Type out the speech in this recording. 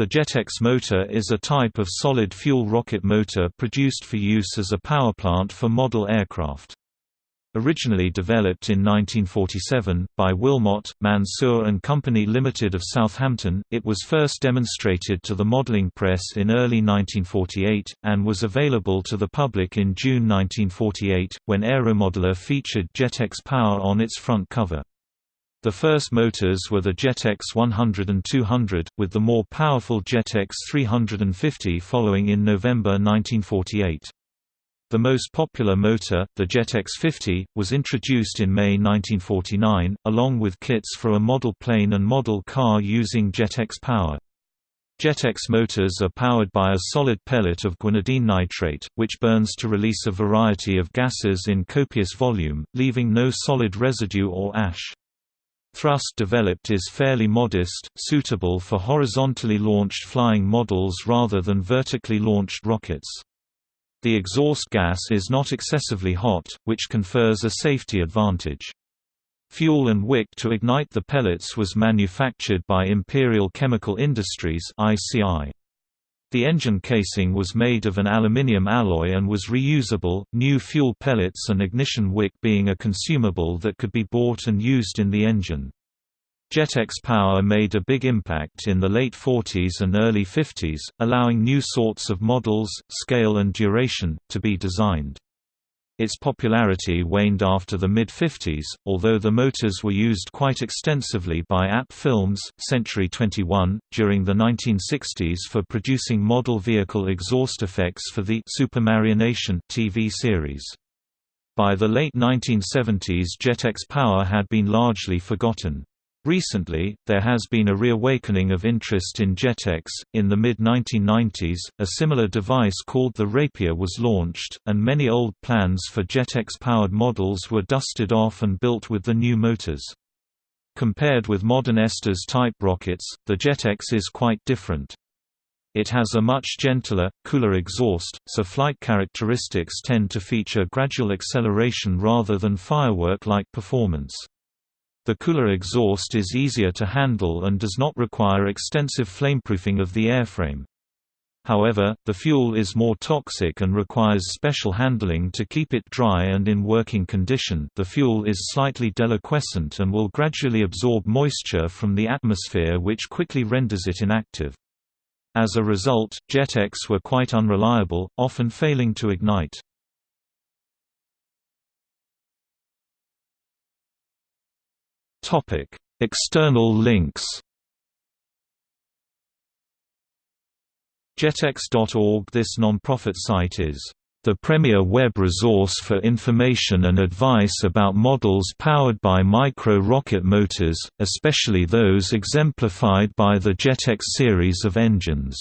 The Jetex motor is a type of solid-fuel rocket motor produced for use as a powerplant for model aircraft. Originally developed in 1947, by Wilmot, Mansour and Company Limited of Southampton, it was first demonstrated to the modelling press in early 1948, and was available to the public in June 1948, when Aeromodeller featured Jetex Power on its front cover. The first motors were the Jetex 100 and 200, with the more powerful Jetex 350 following in November 1948. The most popular motor, the Jetex 50, was introduced in May 1949, along with kits for a model plane and model car using Jetex power. Jetex motors are powered by a solid pellet of guanidine nitrate, which burns to release a variety of gases in copious volume, leaving no solid residue or ash. Thrust developed is fairly modest, suitable for horizontally launched flying models rather than vertically launched rockets. The exhaust gas is not excessively hot, which confers a safety advantage. Fuel and wick to ignite the pellets was manufactured by Imperial Chemical Industries (ICI). The engine casing was made of an aluminium alloy and was reusable, new fuel pellets and ignition wick being a consumable that could be bought and used in the engine. Jetex power made a big impact in the late 40s and early 50s, allowing new sorts of models, scale and duration, to be designed. Its popularity waned after the mid-50s, although the motors were used quite extensively by AP Films, Century 21, during the 1960s for producing model vehicle exhaust effects for the Supermarionation TV series. By the late 1970s Jetex power had been largely forgotten. Recently, there has been a reawakening of interest in Jetex. In the mid 1990s, a similar device called the Rapier was launched, and many old plans for Jetex powered models were dusted off and built with the new motors. Compared with modern Estes type rockets, the Jetex is quite different. It has a much gentler, cooler exhaust, so flight characteristics tend to feature gradual acceleration rather than firework-like performance. The cooler exhaust is easier to handle and does not require extensive flameproofing of the airframe. However, the fuel is more toxic and requires special handling to keep it dry and in working condition the fuel is slightly deliquescent and will gradually absorb moisture from the atmosphere which quickly renders it inactive. As a result, Jetex were quite unreliable, often failing to ignite. External links. Jetex.org This non-profit site is the premier web resource for information and advice about models powered by micro-rocket motors, especially those exemplified by the Jetex series of engines.